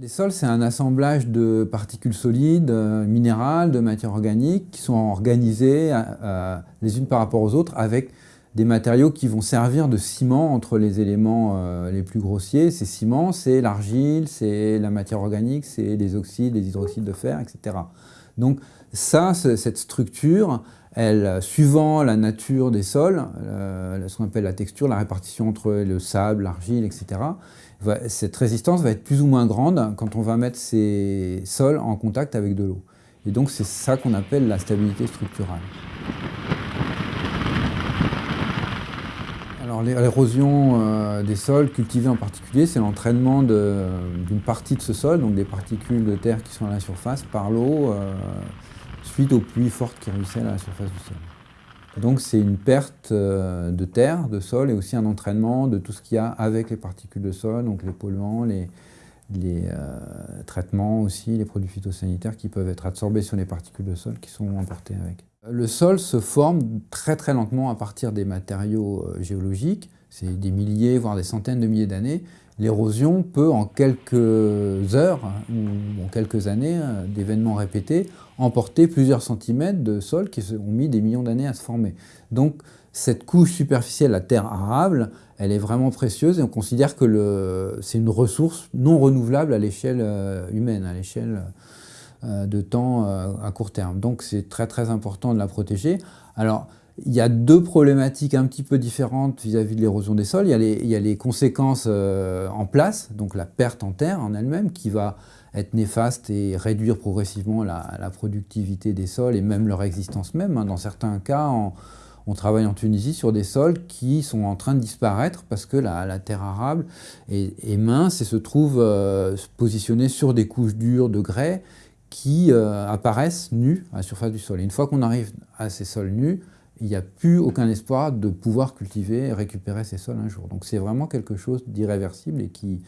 Les sols, c'est un assemblage de particules solides, euh, minérales, de matières organiques qui sont organisées euh, euh, les unes par rapport aux autres avec des matériaux qui vont servir de ciment entre les éléments les plus grossiers. Ces ciments, c'est l'argile, c'est la matière organique, c'est les oxydes, les hydroxydes de fer, etc. Donc ça, cette structure, elle, suivant la nature des sols, ce qu'on appelle la texture, la répartition entre le sable, l'argile, etc., cette résistance va être plus ou moins grande quand on va mettre ces sols en contact avec de l'eau. Et donc c'est ça qu'on appelle la stabilité structurale. Alors l'érosion euh, des sols cultivés en particulier, c'est l'entraînement d'une partie de ce sol, donc des particules de terre qui sont à la surface, par l'eau, euh, suite aux pluies fortes qui ruissellent à la surface du sol. Donc c'est une perte euh, de terre, de sol, et aussi un entraînement de tout ce qu'il y a avec les particules de sol, donc les polluants, les, euh, traitements aussi, les produits phytosanitaires qui peuvent être absorbés sur les particules de sol qui sont emportés avec. Le sol se forme très très lentement à partir des matériaux euh, géologiques, c'est des milliers, voire des centaines de milliers d'années. L'érosion peut, en quelques heures ou en quelques années d'événements répétés, emporter plusieurs centimètres de sol qui ont mis des millions d'années à se former. Donc cette couche superficielle, la terre arable, elle est vraiment précieuse et on considère que c'est une ressource non renouvelable à l'échelle euh, humaine, à l'échelle euh, de temps euh, à court terme. Donc c'est très très important de la protéger. Alors il y a deux problématiques un petit peu différentes vis-à-vis de l'érosion des sols. Il y a les, conséquences en place, donc la perte en terre en elle-même, qui va être néfaste et réduire progressivement la, productivité des sols et même leur existence même. Hein. Dans certains cas, on, travaille en Tunisie sur des sols qui sont en train de disparaître parce que la, terre arable est, mince et se trouve euh, positionnée sur des couches dures de grès qui euh, apparaissent nues à la surface du sol. Et une fois qu'on arrive à ces sols nus, il n'y a plus aucun espoir de pouvoir cultiver et récupérer ces sols un jour. Donc c'est vraiment quelque chose d'irréversible et qui,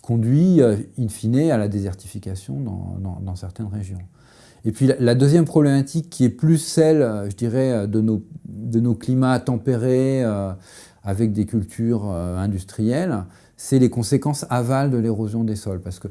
conduit euh, in fine à la désertification dans, certaines régions. Et puis la, deuxième problématique qui est plus celle, euh, je dirais, euh, de nos, de nos climats tempérés avec des cultures industrielles, c'est les conséquences aval de l'érosion des sols. Parce que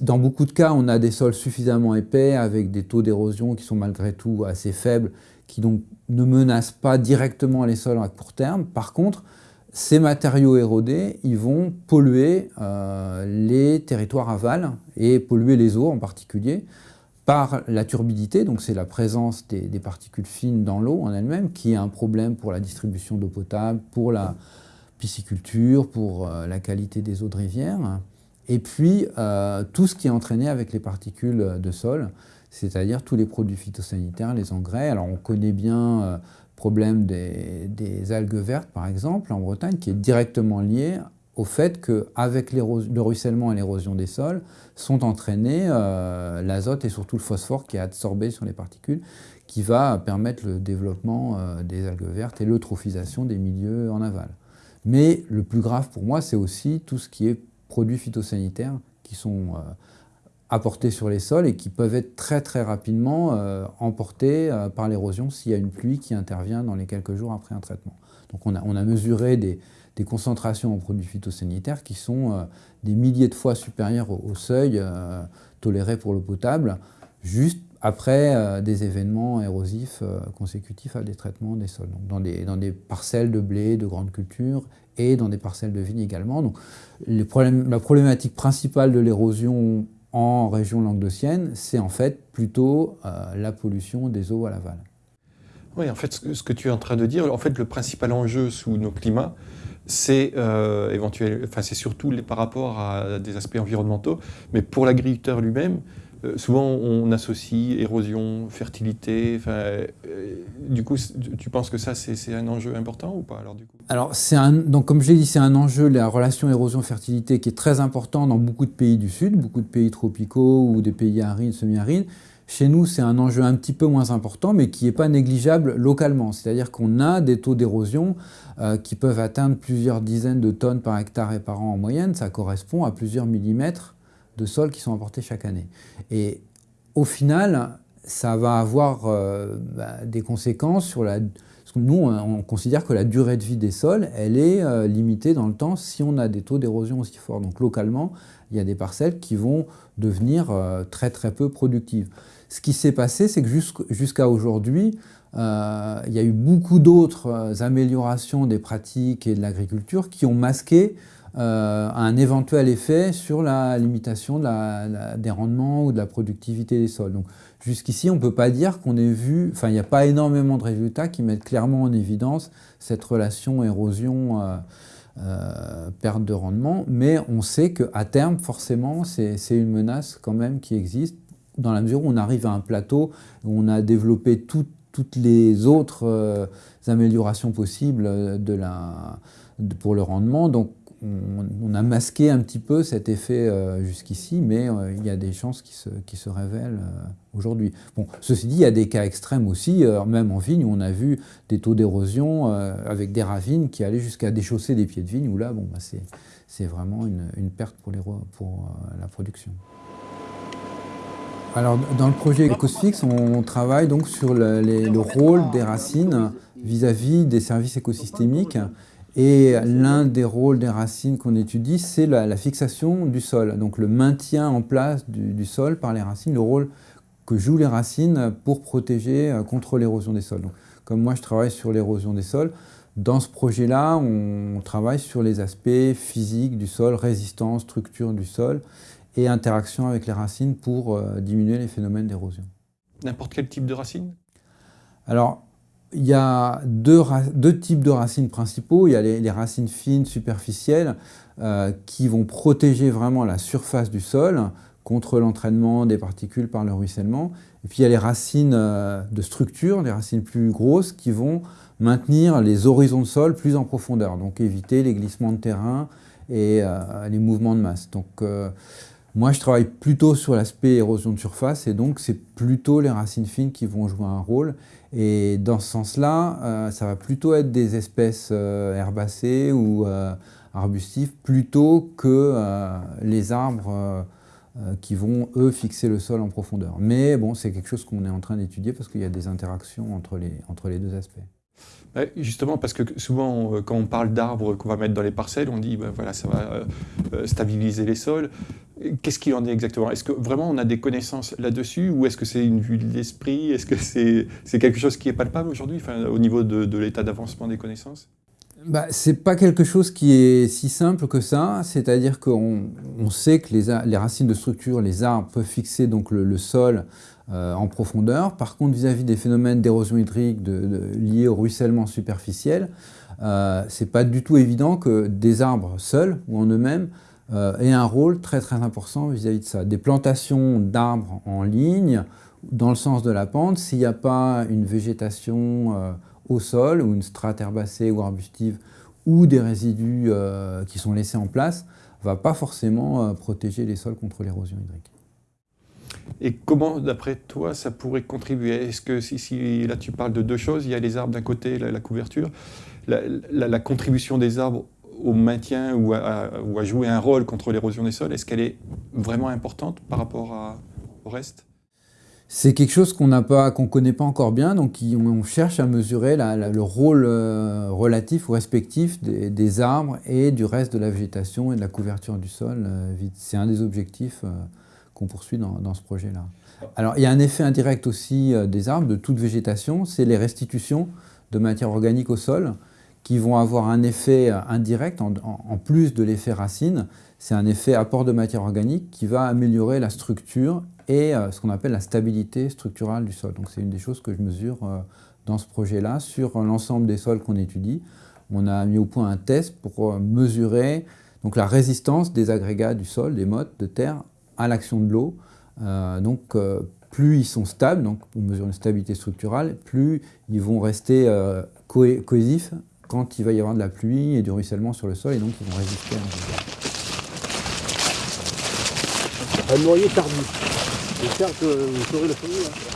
dans beaucoup de cas, on a des sols suffisamment épais avec des taux d'érosion qui sont malgré tout assez faibles, qui ne menacent pas directement les sols à court terme. Par contre, ces matériaux érodés, ils vont polluer euh, les territoires aval et polluer les eaux en particulier par la turbidité, donc c'est la présence des, particules fines dans l'eau en elle-même, qui est un problème pour la distribution d'eau potable, pour la pisciculture, pour euh, la qualité des eaux de rivière, et puis euh, tout ce qui est entraîné avec les particules de sol, c'est-à-dire tous les produits phytosanitaires, les engrais. Alors on connaît bien problème des, algues vertes, par exemple, en Bretagne, qui est directement lié au fait qu'avec le ruissellement et l'érosion des sols, sont entraînés euh, l'azote et surtout le phosphore qui est absorbé sur les particules, qui va permettre le développement euh, des algues vertes et l'eutrophisation des milieux en aval. Mais le plus grave pour moi, c'est aussi tout ce qui est produits phytosanitaires qui sont euh, apportés sur les sols et qui peuvent être très très rapidement euh, emportés euh, par l'érosion s'il y a une pluie qui intervient dans les quelques jours après un traitement. Donc on a, on a mesuré des, des, concentrations en produits phytosanitaires qui sont euh, des milliers de fois supérieures au, seuil toléré pour l'eau potable, juste après des événements érosifs consécutifs à des traitements des sols. Donc dans, des, dans des parcelles de blé, de grandes cultures et dans des parcelles de vignes également. Donc les la problématique principale de l'érosion en région languedocienne, c'est en fait plutôt euh, la pollution des eaux à l'aval. Oui, en fait, ce que tu es en train de dire, en fait, le principal enjeu sous nos climats, c'est euh, enfin, surtout par rapport à des aspects environnementaux, mais pour l'agriculteur lui-même, euh, souvent, on associe érosion, fertilité. Euh, du coup, tu penses que ça, c'est un enjeu important ou pas alors, du coup? Alors, donc, comme je l'ai dit, c'est un enjeu, la relation érosion-fertilité, qui est très important dans beaucoup de pays du Sud, beaucoup de pays tropicaux ou des pays arides, semi-arides. Chez nous, c'est un enjeu un petit peu moins important, mais qui n'est pas négligeable localement. C'est-à-dire qu'on a des taux d'érosion euh, qui peuvent atteindre plusieurs dizaines de tonnes par hectare et par an en moyenne. Ça correspond à plusieurs millimètres de sols qui sont apportés chaque année. Et au final, ça va avoir euh, bah, des conséquences sur la, nous, on, considère que la durée de vie des sols, elle est euh, limitée dans le temps si on a des taux d'érosion aussi forts. Donc localement, il y a des parcelles qui vont devenir euh, très très peu productives. Ce qui s'est passé, c'est que jusqu'à aujourd'hui, il y a eu beaucoup d'autres améliorations des pratiques et de l'agriculture qui ont masqué un éventuel effet sur la limitation des rendements ou de la productivité des sols. Donc, Jusqu'ici, on ne peut pas dire qu'on ait vu, enfin il n'y a pas énormément de résultats qui mettent clairement en évidence cette relation érosion euh, euh, perte de rendement, mais on sait qu'à terme, forcément, c'est une menace quand même qui existe, dans la mesure où on arrive à un plateau, où on a développé toutes les autres euh, améliorations possibles pour le rendement. On, a masqué un petit peu cet effet euh, jusqu'ici, mais euh, il y a des chances qui se, révèlent euh, aujourd'hui. Bon, ceci dit, il y a des cas extrêmes aussi, même en vigne, où on a vu des taux d'érosion avec des ravines qui allaient jusqu'à déchausser des pieds de vigne, où là, bon, bah, c'est vraiment une, perte pour, la production. Alors, dans le projet EcosFix, on travaille donc sur le, le rôle des racines vis-à-vis -vis des services écosystémiques et l'un des rôles des racines qu'on étudie, c'est la, fixation du sol, donc le maintien en place du, sol par les racines, le rôle que jouent les racines pour protéger euh, contre l'érosion des sols. Donc, comme moi je travaille sur l'érosion des sols, dans ce projet-là, on travaille sur les aspects physiques du sol, résistance, structure du sol et interaction avec les racines pour euh, diminuer les phénomènes d'érosion. N'importe quel type de racine? Alors, il y a deux, types de racines principaux. Il y a les, racines fines, superficielles, euh, qui vont protéger vraiment la surface du sol contre l'entraînement des particules par le ruissellement. Et puis il y a les racines euh, de structure, les racines plus grosses, qui vont maintenir les horizons de sol plus en profondeur, donc éviter les glissements de terrain et euh, les mouvements de masse. Moi, je travaille plutôt sur l'aspect érosion de surface et donc c'est plutôt les racines fines qui vont jouer un rôle. Et dans ce sens-là, euh, ça va plutôt être des espèces euh, herbacées ou euh, arbustives plutôt que les arbres qui vont, eux, fixer le sol en profondeur. Mais bon, c'est quelque chose qu'on est en train d'étudier parce qu'il y a des interactions entre les, entre les deux aspects. Justement, parce que souvent, quand on parle d'arbres qu'on va mettre dans les parcelles, on dit ben voilà, ça va stabiliser les sols. Qu'est-ce qu'il en est exactement? Est-ce que vraiment on a des connaissances là-dessus ou est-ce que c'est une vue de l'esprit? Est-ce que c'est quelque chose qui est palpable aujourd'hui au niveau de, l'état d'avancement des connaissances? Bah, Ce n'est pas quelque chose qui est si simple que ça, c'est-à-dire qu'on on sait que les, racines de structure, les arbres peuvent fixer donc le, sol euh, en profondeur. Par contre, vis-à-vis des phénomènes d'érosion hydrique liés au ruissellement superficiel, euh, ce n'est pas du tout évident que des arbres seuls ou en eux-mêmes euh, et un rôle très très important vis-à-vis de ça. Des plantations d'arbres en ligne, dans le sens de la pente, s'il n'y a pas une végétation euh, au sol, ou une strate herbacée ou arbustive, ou des résidus euh, qui sont laissés en place, ne va pas forcément protéger les sols contre l'érosion hydrique. Et comment, d'après toi, ça pourrait contribuer? Est-ce que si, là tu parles de deux choses, il y a les arbres d'un côté, la, couverture, la, contribution des arbres au maintien ou à, jouer un rôle contre l'érosion des sols, est-ce qu'elle est vraiment importante par rapport au reste? C'est quelque chose qu'on n'a pas, connaît pas encore bien, donc on cherche à mesurer le rôle euh, relatif ou respectif des, arbres et du reste de la végétation et de la couverture du sol. Euh, c'est un des objectifs euh, qu'on poursuit dans, dans ce projet-là. Alors il y a un effet indirect aussi des arbres, de toute végétation, c'est les restitutions de matière organique au sol qui vont avoir un effet euh, indirect, en, plus de l'effet racine, c'est un effet apport de matière organique qui va améliorer la structure et euh, ce qu'on appelle la stabilité structurale du sol. Donc c'est une des choses que je mesure euh, dans ce projet-là sur l'ensemble des sols qu'on étudie. On a mis au point un test pour mesurer donc, la résistance des agrégats du sol, des mottes de terre, à l'action de l'eau. donc plus ils sont stables, donc on mesure une stabilité structurale, plus ils vont rester cohésifs quand il va y avoir de la pluie et du ruissellement sur le sol, et donc ils vont résister à Un noyer tardif. J'espère que vous saurez le premier. Hein.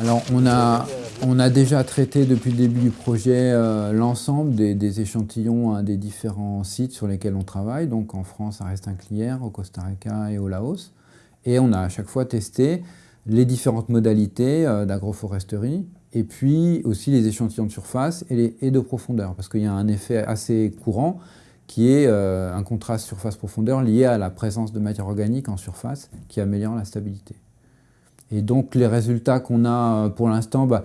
Alors on a, on a déjà traité depuis le début du projet euh, l'ensemble des, échantillons hein, des différents sites sur lesquels on travaille, donc en France à Restinclière, au Costa Rica et au Laos. Et on a à chaque fois testé les différentes modalités euh, d'agroforesterie et puis aussi les échantillons de surface et, de profondeur, parce qu'il y a un effet assez courant qui est euh, un contraste surface-profondeur lié à la présence de matière organique en surface qui améliore la stabilité. Et donc les résultats qu'on a pour l'instant, bah,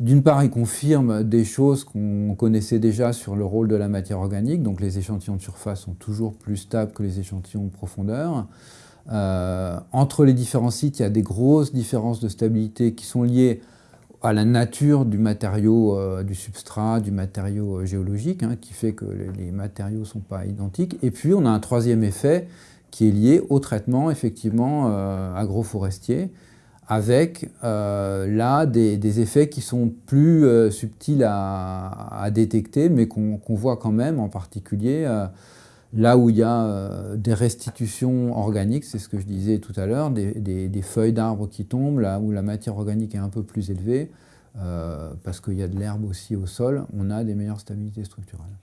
d'une part, ils confirment des choses qu'on connaissait déjà sur le rôle de la matière organique, donc les échantillons de surface sont toujours plus stables que les échantillons de profondeur. Euh, entre les différents sites, il y a des grosses différences de stabilité qui sont liées à la nature du matériau, euh, du substrat, du matériau euh, géologique, hein, qui fait que les, matériaux ne sont pas identiques. Et puis, on a un troisième effet qui est lié au traitement, effectivement, agroforestier, avec là des, effets qui sont plus subtils à, détecter, mais qu'on voit quand même, en particulier Là où il y a euh, des restitutions organiques, c'est ce que je disais tout à l'heure, des, feuilles d'arbres qui tombent, là où la matière organique est un peu plus élevée, euh, parce qu'il y a de l'herbe aussi au sol, on a des meilleures stabilités structurales.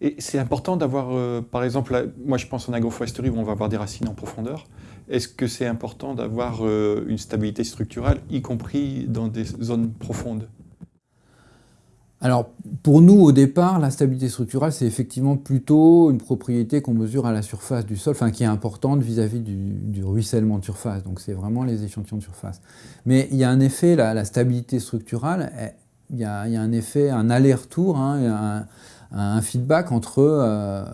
Et c'est important d'avoir, euh, par exemple, moi je pense en agroforesterie où on va avoir des racines en profondeur. Est-ce que c'est important d'avoir une stabilité structurelle, y compris dans des zones profondes? Alors, pour nous, au départ, la stabilité structurelle, c'est effectivement plutôt une propriété qu'on mesure à la surface du sol, enfin qui est importante vis-à-vis du, ruissellement de surface. Donc, c'est vraiment les échantillons de surface. Mais il y a un effet, la, stabilité structurelle, il y, a, un effet, un aller-retour, hein, un, feedback entre euh,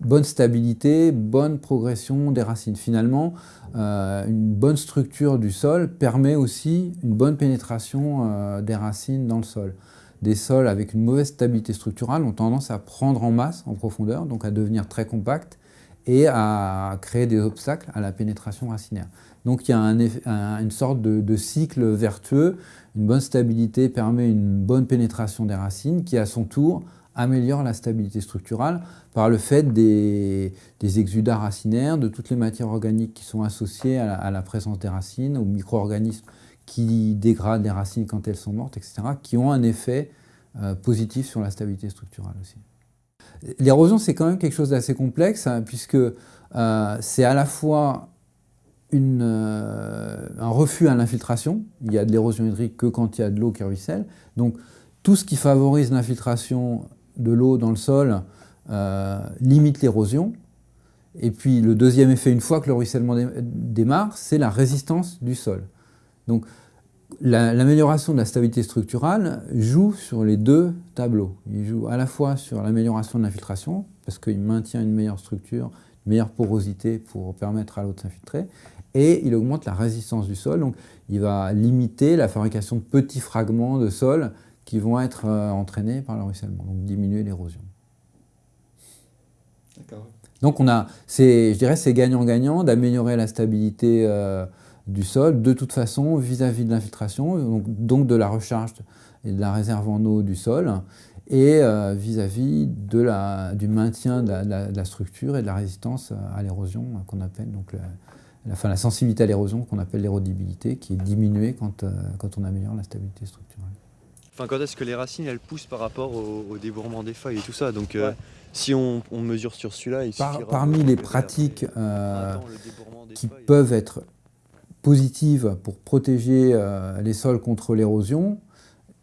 bonne stabilité, bonne progression des racines. Finalement, euh, une bonne structure du sol permet aussi une bonne pénétration euh, des racines dans le sol des sols avec une mauvaise stabilité structurale ont tendance à prendre en masse, en profondeur, donc à devenir très compacts et à créer des obstacles à la pénétration racinaire. Donc il y a une sorte de, cycle vertueux. Une bonne stabilité permet une bonne pénétration des racines qui, à son tour, améliore la stabilité structurale par le fait des, exudats racinaires, de toutes les matières organiques qui sont associées à à la présence des racines, aux micro-organismes qui dégradent les racines quand elles sont mortes, etc., qui ont un effet euh, positif sur la stabilité structurelle aussi. L'érosion, c'est quand même quelque chose d'assez complexe, hein, puisque euh, c'est à la fois euh, un refus à l'infiltration. Il y a de l'érosion hydrique que quand il y a de l'eau qui ruisselle. Donc, tout ce qui favorise l'infiltration de l'eau dans le sol limite l'érosion. Et puis, le deuxième effet, une fois que le ruissellement démarre, c'est la résistance du sol. Donc l'amélioration de la stabilité structurale joue sur les deux tableaux. Il joue à la fois sur l'amélioration de l'infiltration, parce qu'il maintient une meilleure structure, une meilleure porosité pour permettre à l'eau de s'infiltrer, et il augmente la résistance du sol, donc il va limiter la fabrication de petits fragments de sol qui vont être euh, entraînés par le ruissellement, donc diminuer l'érosion. Donc on a, je dirais c'est gagnant-gagnant d'améliorer la stabilité euh, du sol, de toute façon, vis-à-vis de l'infiltration, donc, de la recharge et de la réserve en eau du sol, et euh, vis-à-vis du maintien de la, structure et de la résistance à l'érosion qu'on appelle donc la, la sensibilité à l'érosion qu'on appelle l'érodibilité, qui est diminuée quand, euh, quand on améliore la stabilité structurelle. Enfin, quand est-ce que les racines elles poussent par rapport au, débourrement des feuilles et tout ça? Donc, euh, si on, mesure sur celui-là, il par, Parmi les pratiques qui peuvent être positive pour protéger euh, les sols contre l'érosion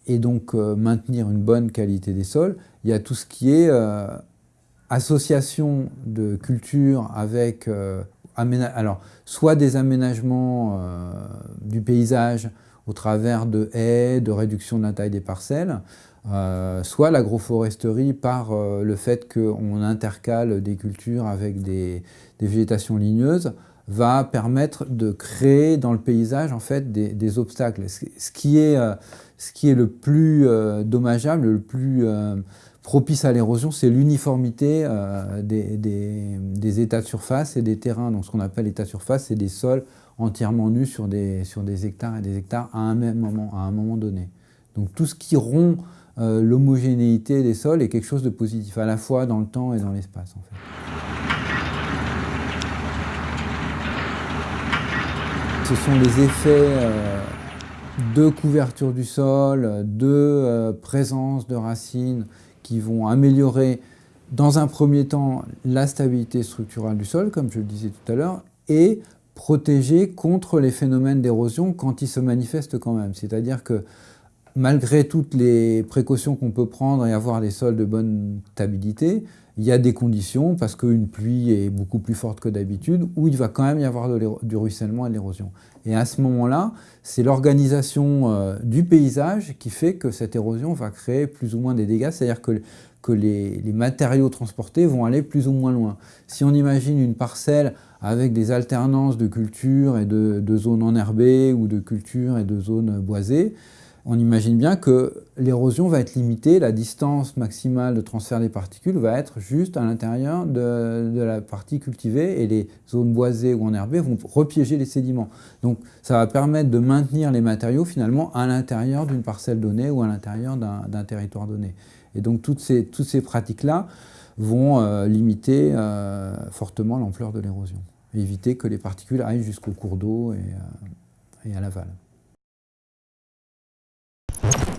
et donc euh, maintenir une bonne qualité des sols. Il y a tout ce qui est euh, association de cultures avec alors, soit des aménagements du paysage au travers de haies, de réduction de la taille des parcelles, soit l'agroforesterie par le fait qu'on intercale des cultures avec des végétations ligneuses va permettre de créer dans le paysage en fait des, obstacles. Ce qui est, euh, ce qui est le plus euh, dommageable, le plus euh, propice à l'érosion, c'est l'uniformité des, états de surface et des terrains. Donc ce qu'on appelle état de surface, c'est des sols entièrement nus sur des, sur des hectares et des hectares à un même moment, à un moment donné. Donc tout ce qui rompt l'homogénéité des sols est quelque chose de positif, à la fois dans le temps et dans l'espace en fait. Ce sont les effets euh, de couverture du sol, de euh, présence de racines qui vont améliorer dans un premier temps la stabilité structurelle du sol, comme je le disais tout à l'heure, et protéger contre les phénomènes d'érosion quand ils se manifestent quand même. C'est-à-dire que malgré toutes les précautions qu'on peut prendre et avoir des sols de bonne stabilité, il y a des conditions, parce qu'une pluie est beaucoup plus forte que d'habitude, où il va quand même y avoir du ruissellement et de l'érosion. Et à ce moment-là, c'est l'organisation euh, du paysage qui fait que cette érosion va créer plus ou moins des dégâts, c'est-à-dire que, que les, matériaux transportés vont aller plus ou moins loin. Si on imagine une parcelle avec des alternances de cultures et de zones enherbées ou de cultures et de zones boisées, on imagine bien que l'érosion va être limitée, la distance maximale de transfert des particules va être juste à l'intérieur de, la partie cultivée et les zones boisées ou enherbées vont repiéger les sédiments. Donc ça va permettre de maintenir les matériaux finalement à l'intérieur d'une parcelle donnée ou à l'intérieur d'un territoire donné. Et donc toutes ces, pratiques-là vont euh, limiter euh, fortement l'ampleur de l'érosion, éviter que les particules aillent jusqu'au cours d'eau et, euh, et à l'aval. you